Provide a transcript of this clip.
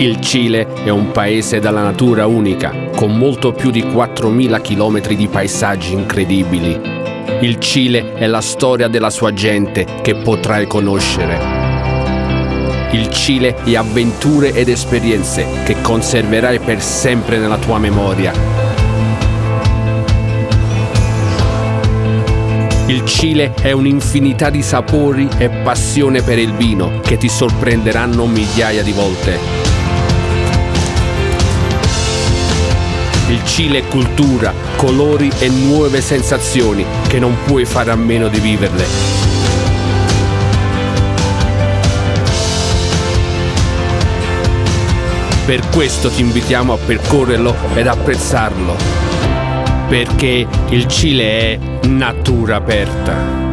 Il Cile è un paese dalla natura unica, con molto più di 4.000 km di paesaggi incredibili. Il Cile è la storia della sua gente che potrai conoscere. Il Cile è avventure ed esperienze che conserverai per sempre nella tua memoria. Il Cile è un'infinità di sapori e passione per il vino che ti sorprenderanno migliaia di volte. Cile è cultura, colori e nuove sensazioni che non puoi fare a meno di viverle. Per questo ti invitiamo a percorrerlo ed apprezzarlo, perché il Cile è natura aperta.